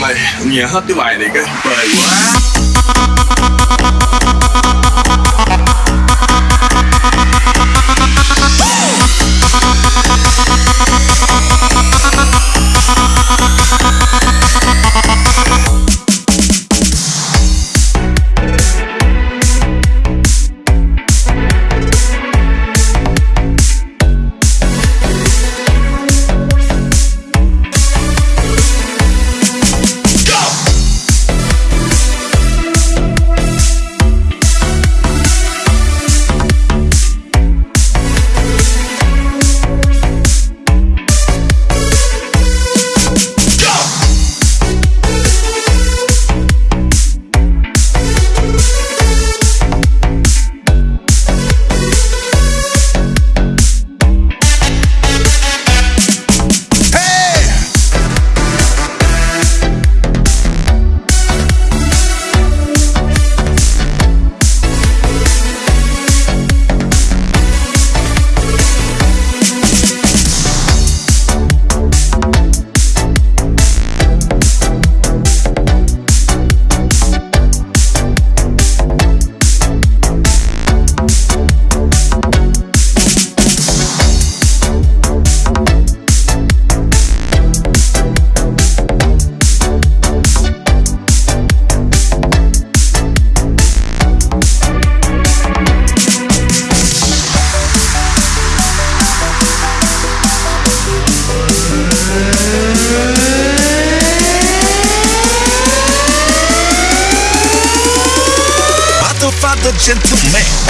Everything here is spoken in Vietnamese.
mà nghe hết cái bài này cái bề quá. 仙子妩媚